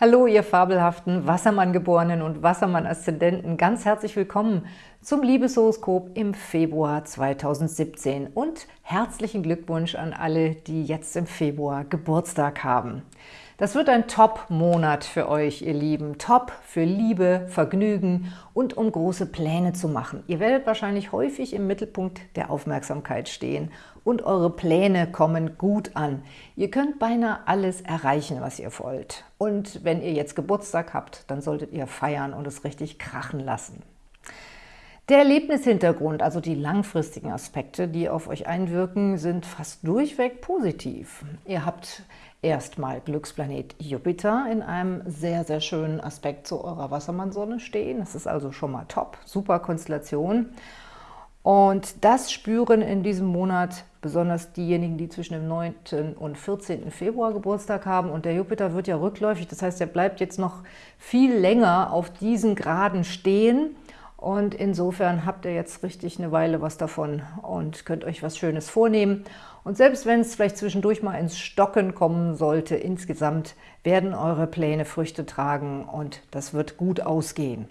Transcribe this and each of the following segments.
Hallo, ihr fabelhaften Wassermann-Geborenen und Wassermann-Aszendenten. Ganz herzlich willkommen zum Liebeshoroskop im Februar 2017 und herzlichen Glückwunsch an alle, die jetzt im Februar Geburtstag haben. Das wird ein Top-Monat für euch, ihr Lieben. Top für Liebe, Vergnügen und um große Pläne zu machen. Ihr werdet wahrscheinlich häufig im Mittelpunkt der Aufmerksamkeit stehen und eure Pläne kommen gut an. Ihr könnt beinahe alles erreichen, was ihr wollt. Und wenn ihr jetzt Geburtstag habt, dann solltet ihr feiern und es richtig krachen lassen. Der Erlebnishintergrund, also die langfristigen Aspekte, die auf euch einwirken, sind fast durchweg positiv. Ihr habt erstmal Glücksplanet Jupiter in einem sehr, sehr schönen Aspekt zu eurer Wassermannsonne stehen. Das ist also schon mal top, super Konstellation. Und das spüren in diesem Monat besonders diejenigen, die zwischen dem 9. und 14. Februar Geburtstag haben. Und der Jupiter wird ja rückläufig, das heißt, er bleibt jetzt noch viel länger auf diesen Graden stehen. Und insofern habt ihr jetzt richtig eine Weile was davon und könnt euch was Schönes vornehmen. Und selbst wenn es vielleicht zwischendurch mal ins Stocken kommen sollte, insgesamt werden eure Pläne Früchte tragen und das wird gut ausgehen.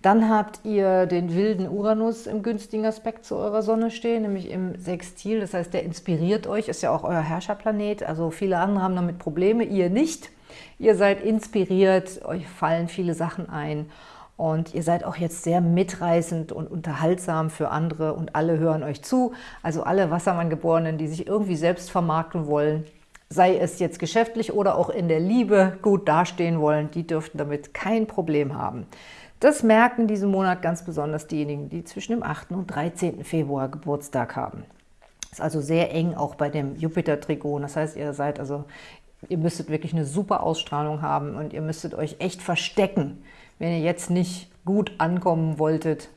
Dann habt ihr den wilden Uranus im günstigen Aspekt zu eurer Sonne stehen, nämlich im Sextil. Das heißt, der inspiriert euch, ist ja auch euer Herrscherplanet. Also viele andere haben damit Probleme, ihr nicht. Ihr seid inspiriert, euch fallen viele Sachen ein und ihr seid auch jetzt sehr mitreißend und unterhaltsam für andere und alle hören euch zu. Also alle Wassermann-Geborenen, die sich irgendwie selbst vermarkten wollen, sei es jetzt geschäftlich oder auch in der Liebe gut dastehen wollen, die dürften damit kein Problem haben. Das merken diesen Monat ganz besonders diejenigen, die zwischen dem 8. und 13. Februar Geburtstag haben. Ist also sehr eng auch bei dem Jupiter-Trigon. Das heißt, ihr seid also, ihr müsstet wirklich eine super Ausstrahlung haben und ihr müsstet euch echt verstecken, wenn ihr jetzt nicht gut ankommen wolltet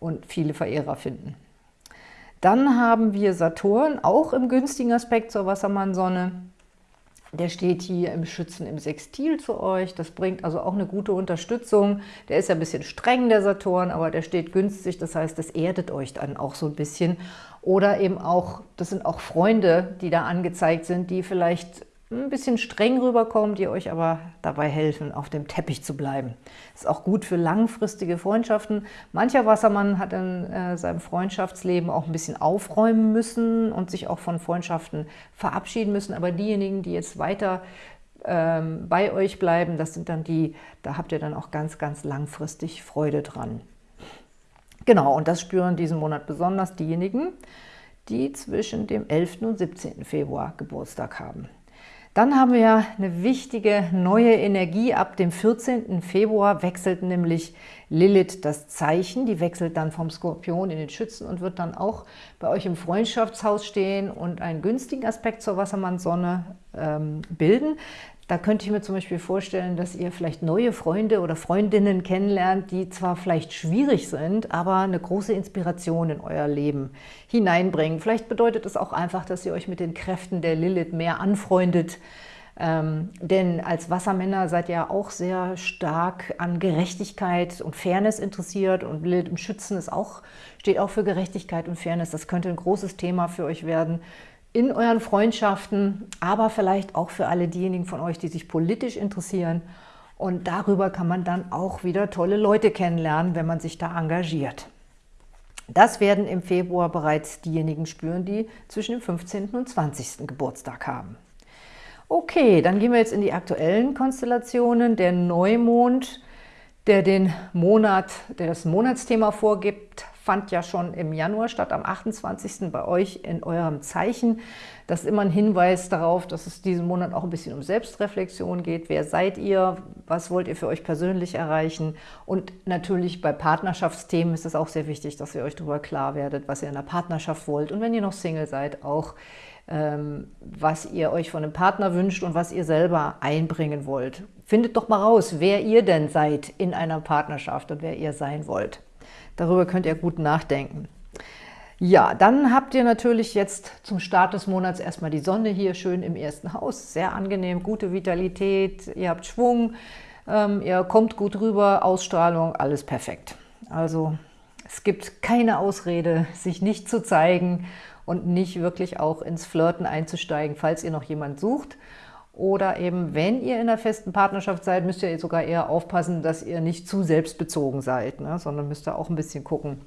und viele Verehrer finden. Dann haben wir Saturn, auch im günstigen Aspekt zur Wassermann-Sonne. Der steht hier im Schützen im Sextil zu euch. Das bringt also auch eine gute Unterstützung. Der ist ja ein bisschen streng, der Saturn, aber der steht günstig. Das heißt, das erdet euch dann auch so ein bisschen. Oder eben auch, das sind auch Freunde, die da angezeigt sind, die vielleicht ein bisschen streng rüberkommen, die euch aber dabei helfen, auf dem Teppich zu bleiben. Ist auch gut für langfristige Freundschaften. Mancher Wassermann hat in äh, seinem Freundschaftsleben auch ein bisschen aufräumen müssen und sich auch von Freundschaften verabschieden müssen. Aber diejenigen, die jetzt weiter ähm, bei euch bleiben, das sind dann die, da habt ihr dann auch ganz, ganz langfristig Freude dran. Genau, und das spüren diesen Monat besonders diejenigen, die zwischen dem 11. und 17. Februar Geburtstag haben. Dann haben wir ja eine wichtige neue Energie. Ab dem 14. Februar wechselt nämlich Lilith das Zeichen. Die wechselt dann vom Skorpion in den Schützen und wird dann auch bei euch im Freundschaftshaus stehen und einen günstigen Aspekt zur Wassermannsonne ähm, bilden. Da könnte ich mir zum Beispiel vorstellen, dass ihr vielleicht neue Freunde oder Freundinnen kennenlernt, die zwar vielleicht schwierig sind, aber eine große Inspiration in euer Leben hineinbringen. Vielleicht bedeutet es auch einfach, dass ihr euch mit den Kräften der Lilith mehr anfreundet, ähm, denn als Wassermänner seid ihr auch sehr stark an Gerechtigkeit und Fairness interessiert und Lilith im Schützen ist auch, steht auch für Gerechtigkeit und Fairness. Das könnte ein großes Thema für euch werden in euren Freundschaften, aber vielleicht auch für alle diejenigen von euch, die sich politisch interessieren. Und darüber kann man dann auch wieder tolle Leute kennenlernen, wenn man sich da engagiert. Das werden im Februar bereits diejenigen spüren, die zwischen dem 15. und 20. Geburtstag haben. Okay, dann gehen wir jetzt in die aktuellen Konstellationen. Der Neumond, der den Monat, der das Monatsthema vorgibt, fand ja schon im Januar statt, am 28. bei euch in eurem Zeichen. Das ist immer ein Hinweis darauf, dass es diesen Monat auch ein bisschen um Selbstreflexion geht. Wer seid ihr? Was wollt ihr für euch persönlich erreichen? Und natürlich bei Partnerschaftsthemen ist es auch sehr wichtig, dass ihr euch darüber klar werdet, was ihr in der Partnerschaft wollt. Und wenn ihr noch Single seid, auch ähm, was ihr euch von einem Partner wünscht und was ihr selber einbringen wollt. Findet doch mal raus, wer ihr denn seid in einer Partnerschaft und wer ihr sein wollt. Darüber könnt ihr gut nachdenken. Ja, dann habt ihr natürlich jetzt zum Start des Monats erstmal die Sonne hier schön im ersten Haus. Sehr angenehm, gute Vitalität, ihr habt Schwung, ähm, ihr kommt gut rüber, Ausstrahlung, alles perfekt. Also es gibt keine Ausrede, sich nicht zu zeigen und nicht wirklich auch ins Flirten einzusteigen, falls ihr noch jemand sucht. Oder eben, wenn ihr in einer festen Partnerschaft seid, müsst ihr sogar eher aufpassen, dass ihr nicht zu selbstbezogen seid, ne? sondern müsst ihr auch ein bisschen gucken,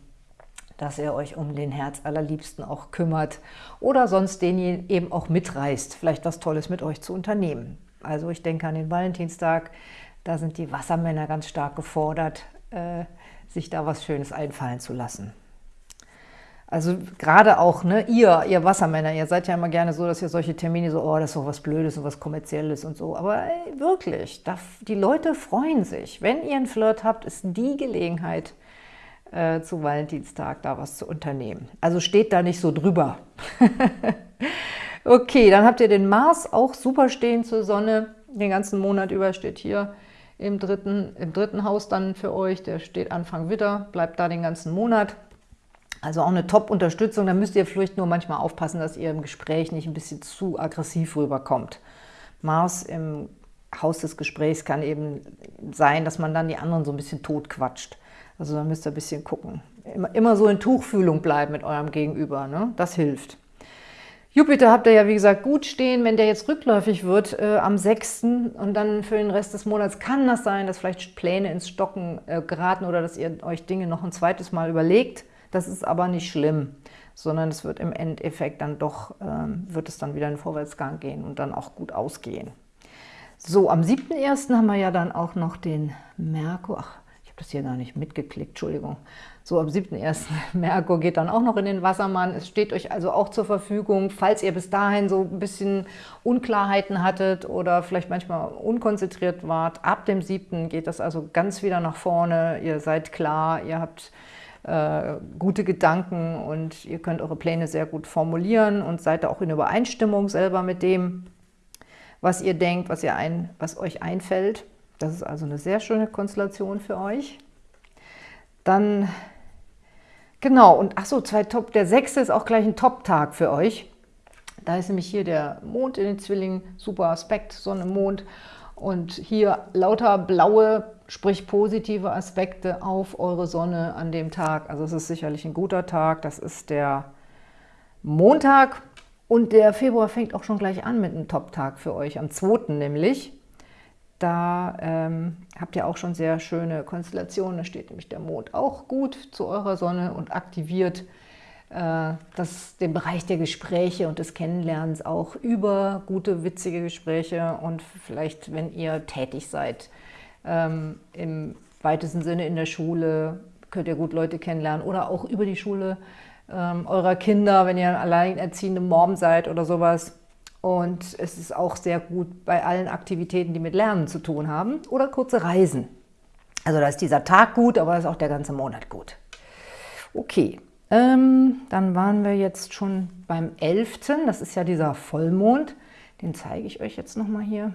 dass ihr euch um den Herz allerliebsten auch kümmert oder sonst den eben auch mitreißt, vielleicht was Tolles mit euch zu unternehmen. Also ich denke an den Valentinstag, da sind die Wassermänner ganz stark gefordert, äh, sich da was Schönes einfallen zu lassen. Also gerade auch, ne, ihr, ihr Wassermänner, ihr seid ja immer gerne so, dass ihr solche Termine so, oh, das ist doch was Blödes und was Kommerzielles und so. Aber ey, wirklich, da, die Leute freuen sich. Wenn ihr einen Flirt habt, ist die Gelegenheit, äh, zu Valentinstag da was zu unternehmen. Also steht da nicht so drüber. okay, dann habt ihr den Mars auch super stehen zur Sonne. Den ganzen Monat über steht hier im dritten, im dritten Haus dann für euch. Der steht Anfang Witter, bleibt da den ganzen Monat. Also auch eine Top-Unterstützung, da müsst ihr vielleicht nur manchmal aufpassen, dass ihr im Gespräch nicht ein bisschen zu aggressiv rüberkommt. Mars im Haus des Gesprächs kann eben sein, dass man dann die anderen so ein bisschen totquatscht. Also da müsst ihr ein bisschen gucken. Immer, immer so in Tuchfühlung bleiben mit eurem Gegenüber, ne? das hilft. Jupiter habt ihr ja, wie gesagt, gut stehen. Wenn der jetzt rückläufig wird äh, am 6. und dann für den Rest des Monats kann das sein, dass vielleicht Pläne ins Stocken äh, geraten oder dass ihr euch Dinge noch ein zweites Mal überlegt. Das ist aber nicht schlimm, sondern es wird im Endeffekt dann doch, ähm, wird es dann wieder in Vorwärtsgang gehen und dann auch gut ausgehen. So, am 7.1. haben wir ja dann auch noch den Merkur, ach, ich habe das hier gar nicht mitgeklickt, Entschuldigung. So, am 7.1. Merkur geht dann auch noch in den Wassermann. Es steht euch also auch zur Verfügung, falls ihr bis dahin so ein bisschen Unklarheiten hattet oder vielleicht manchmal unkonzentriert wart. Ab dem 7. geht das also ganz wieder nach vorne. Ihr seid klar, ihr habt äh, gute Gedanken und ihr könnt eure Pläne sehr gut formulieren und seid auch in Übereinstimmung selber mit dem, was ihr denkt, was, ihr ein, was euch einfällt. Das ist also eine sehr schöne Konstellation für euch. Dann, genau, und ach so, zwei Top, der sechste ist auch gleich ein Top-Tag für euch. Da ist nämlich hier der Mond in den Zwillingen, super Aspekt, Sonne, Mond. Und hier lauter blaue sprich positive Aspekte auf eure Sonne an dem Tag. Also es ist sicherlich ein guter Tag. Das ist der Montag und der Februar fängt auch schon gleich an mit einem Top-Tag für euch, am 2. nämlich. Da ähm, habt ihr auch schon sehr schöne Konstellationen. Da steht nämlich der Mond auch gut zu eurer Sonne und aktiviert das, den Bereich der Gespräche und des Kennenlernens auch über gute, witzige Gespräche und vielleicht, wenn ihr tätig seid, ähm, im weitesten Sinne in der Schule, könnt ihr gut Leute kennenlernen oder auch über die Schule ähm, eurer Kinder, wenn ihr alleinerziehende Mom seid oder sowas. Und es ist auch sehr gut bei allen Aktivitäten, die mit Lernen zu tun haben oder kurze Reisen. Also da ist dieser Tag gut, aber ist auch der ganze Monat gut. Okay, ähm, dann waren wir jetzt schon beim 11. Das ist ja dieser Vollmond. Den zeige ich euch jetzt nochmal hier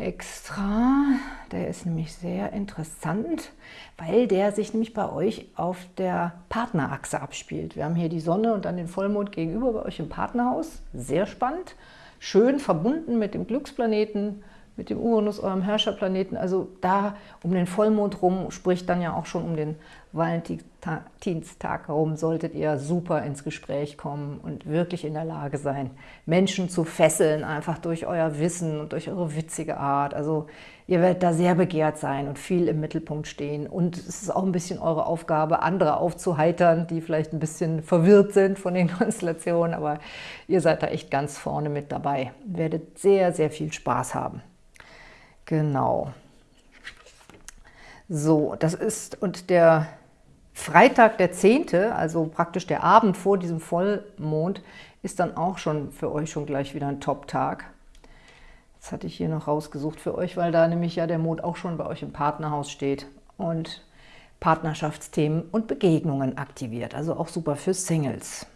extra. Der ist nämlich sehr interessant, weil der sich nämlich bei euch auf der Partnerachse abspielt. Wir haben hier die Sonne und dann den Vollmond gegenüber bei euch im Partnerhaus. Sehr spannend. Schön verbunden mit dem Glücksplaneten, mit dem Uranus, eurem Herrscherplaneten. Also da um den Vollmond rum, spricht dann ja auch schon um den Valentinstag herum, solltet ihr super ins Gespräch kommen und wirklich in der Lage sein, Menschen zu fesseln, einfach durch euer Wissen und durch eure witzige Art. Also ihr werdet da sehr begehrt sein und viel im Mittelpunkt stehen. Und es ist auch ein bisschen eure Aufgabe, andere aufzuheitern, die vielleicht ein bisschen verwirrt sind von den Konstellationen, aber ihr seid da echt ganz vorne mit dabei. Werdet sehr, sehr viel Spaß haben. Genau. So, das ist, und der Freitag, der 10., also praktisch der Abend vor diesem Vollmond, ist dann auch schon für euch schon gleich wieder ein Top-Tag. Das hatte ich hier noch rausgesucht für euch, weil da nämlich ja der Mond auch schon bei euch im Partnerhaus steht und Partnerschaftsthemen und Begegnungen aktiviert, also auch super für Singles.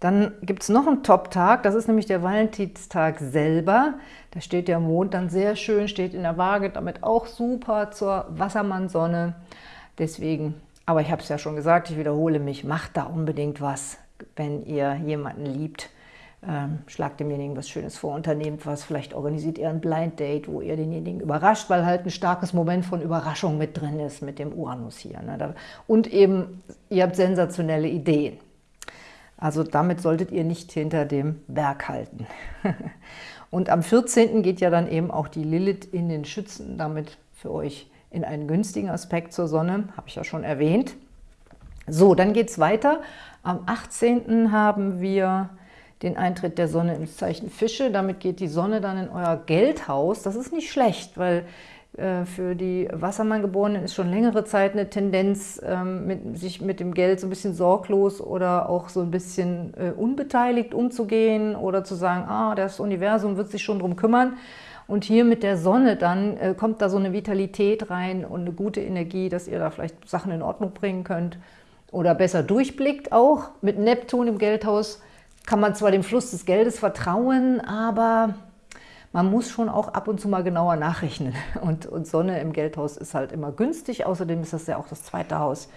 Dann gibt es noch einen Top-Tag, das ist nämlich der Valentinstag selber. Da steht der Mond dann sehr schön, steht in der Waage, damit auch super zur Wassermannsonne. Deswegen, aber ich habe es ja schon gesagt, ich wiederhole mich, macht da unbedingt was, wenn ihr jemanden liebt. Ähm, schlagt demjenigen was Schönes vor, unternehmt was, vielleicht organisiert ihr ein Blind Date, wo ihr denjenigen überrascht, weil halt ein starkes Moment von Überraschung mit drin ist mit dem Uranus hier. Ne? Und eben, ihr habt sensationelle Ideen. Also damit solltet ihr nicht hinter dem Berg halten. Und am 14. geht ja dann eben auch die Lilith in den Schützen, damit für euch in einen günstigen Aspekt zur Sonne, habe ich ja schon erwähnt. So, dann geht es weiter. Am 18. haben wir den Eintritt der Sonne ins Zeichen Fische. Damit geht die Sonne dann in euer Geldhaus. Das ist nicht schlecht, weil für die Wassermanngeborenen ist schon längere Zeit eine Tendenz, ähm, mit, sich mit dem Geld so ein bisschen sorglos oder auch so ein bisschen äh, unbeteiligt umzugehen oder zu sagen, ah, das Universum wird sich schon drum kümmern. Und hier mit der Sonne dann äh, kommt da so eine Vitalität rein und eine gute Energie, dass ihr da vielleicht Sachen in Ordnung bringen könnt oder besser durchblickt auch. Mit Neptun im Geldhaus kann man zwar dem Fluss des Geldes vertrauen, aber man muss schon auch ab und zu mal genauer nachrechnen. Und, und Sonne im Geldhaus ist halt immer günstig. Außerdem ist das ja auch das zweite Haus.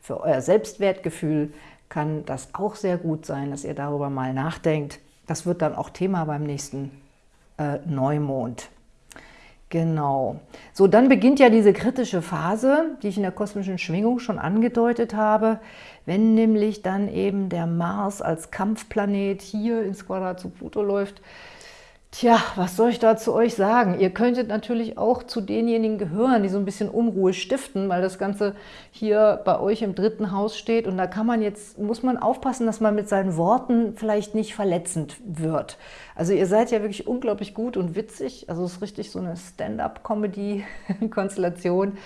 Für euer Selbstwertgefühl kann das auch sehr gut sein, dass ihr darüber mal nachdenkt. Das wird dann auch Thema beim nächsten äh, Neumond. Genau. So, dann beginnt ja diese kritische Phase, die ich in der kosmischen Schwingung schon angedeutet habe, wenn nämlich dann eben der Mars als Kampfplanet hier ins Quadrat zu Pluto läuft, Tja, was soll ich da zu euch sagen? Ihr könntet natürlich auch zu denjenigen gehören, die so ein bisschen Unruhe stiften, weil das Ganze hier bei euch im dritten Haus steht. Und da kann man jetzt, muss man aufpassen, dass man mit seinen Worten vielleicht nicht verletzend wird. Also ihr seid ja wirklich unglaublich gut und witzig. Also es ist richtig so eine Stand-up-Comedy-Konstellation.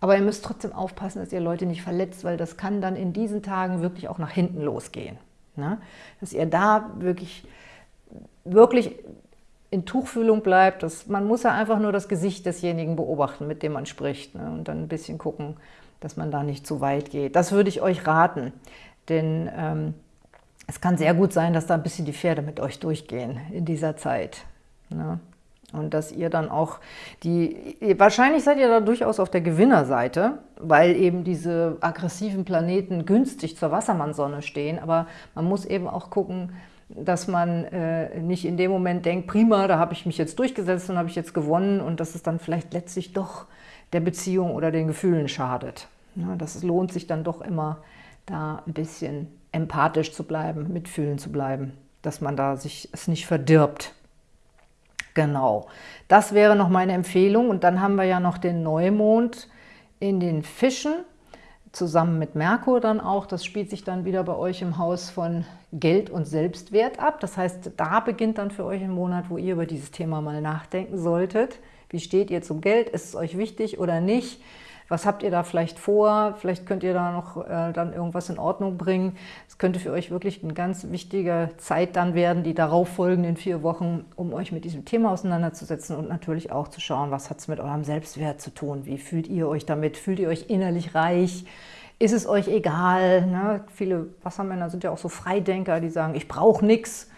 Aber ihr müsst trotzdem aufpassen, dass ihr Leute nicht verletzt, weil das kann dann in diesen Tagen wirklich auch nach hinten losgehen. Ne? Dass ihr da wirklich wirklich in Tuchfühlung bleibt. Das, man muss ja einfach nur das Gesicht desjenigen beobachten, mit dem man spricht ne? und dann ein bisschen gucken, dass man da nicht zu weit geht. Das würde ich euch raten, denn ähm, es kann sehr gut sein, dass da ein bisschen die Pferde mit euch durchgehen in dieser Zeit. Ne? Und dass ihr dann auch die, wahrscheinlich seid ihr da durchaus auf der Gewinnerseite, weil eben diese aggressiven Planeten günstig zur Wassermannsonne stehen. Aber man muss eben auch gucken, dass man äh, nicht in dem Moment denkt, prima, da habe ich mich jetzt durchgesetzt und habe ich jetzt gewonnen und dass es dann vielleicht letztlich doch der Beziehung oder den Gefühlen schadet. Ja, das lohnt sich dann doch immer, da ein bisschen empathisch zu bleiben, mitfühlen zu bleiben, dass man da sich es nicht verdirbt. Genau, das wäre noch meine Empfehlung. Und dann haben wir ja noch den Neumond in den Fischen zusammen mit Merkur dann auch. Das spielt sich dann wieder bei euch im Haus von Geld und Selbstwert ab. Das heißt, da beginnt dann für euch ein Monat, wo ihr über dieses Thema mal nachdenken solltet. Wie steht ihr zum Geld? Ist es euch wichtig oder nicht? Was habt ihr da vielleicht vor? Vielleicht könnt ihr da noch äh, dann irgendwas in Ordnung bringen. Es könnte für euch wirklich eine ganz wichtige Zeit dann werden, die darauf folgenden vier Wochen, um euch mit diesem Thema auseinanderzusetzen und natürlich auch zu schauen, was hat es mit eurem Selbstwert zu tun? Wie fühlt ihr euch damit? Fühlt ihr euch innerlich reich? Ist es euch egal? Ne? Viele Wassermänner sind ja auch so Freidenker, die sagen, ich brauche nichts.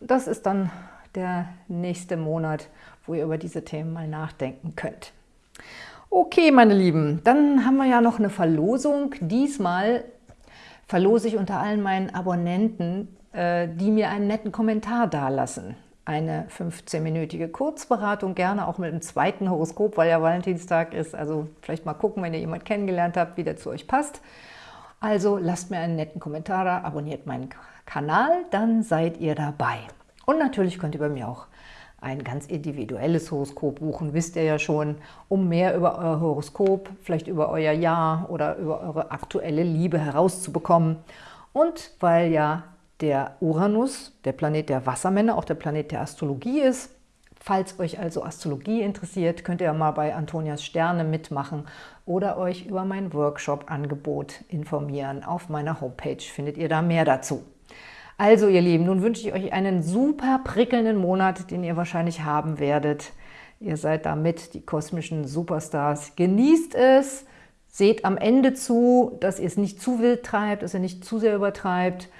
Das ist dann der nächste Monat, wo ihr über diese Themen mal nachdenken könnt. Okay, meine Lieben, dann haben wir ja noch eine Verlosung. Diesmal verlose ich unter allen meinen Abonnenten, äh, die mir einen netten Kommentar dalassen. Eine 15-minütige Kurzberatung, gerne auch mit einem zweiten Horoskop, weil ja Valentinstag ist. Also vielleicht mal gucken, wenn ihr jemanden kennengelernt habt, wie der zu euch passt. Also lasst mir einen netten Kommentar da, abonniert meinen Kanal, dann seid ihr dabei. Und natürlich könnt ihr bei mir auch ein ganz individuelles Horoskop buchen, wisst ihr ja schon, um mehr über euer Horoskop, vielleicht über euer Jahr oder über eure aktuelle Liebe herauszubekommen. Und weil ja der Uranus, der Planet der Wassermänner, auch der Planet der Astrologie ist, falls euch also Astrologie interessiert, könnt ihr mal bei Antonias Sterne mitmachen oder euch über mein Workshop-Angebot informieren. Auf meiner Homepage findet ihr da mehr dazu. Also ihr Lieben, nun wünsche ich euch einen super prickelnden Monat, den ihr wahrscheinlich haben werdet. Ihr seid damit die kosmischen Superstars. Genießt es, seht am Ende zu, dass ihr es nicht zu wild treibt, dass ihr nicht zu sehr übertreibt.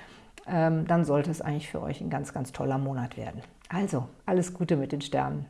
Ähm, dann sollte es eigentlich für euch ein ganz, ganz toller Monat werden. Also, alles Gute mit den Sternen.